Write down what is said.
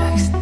tricks.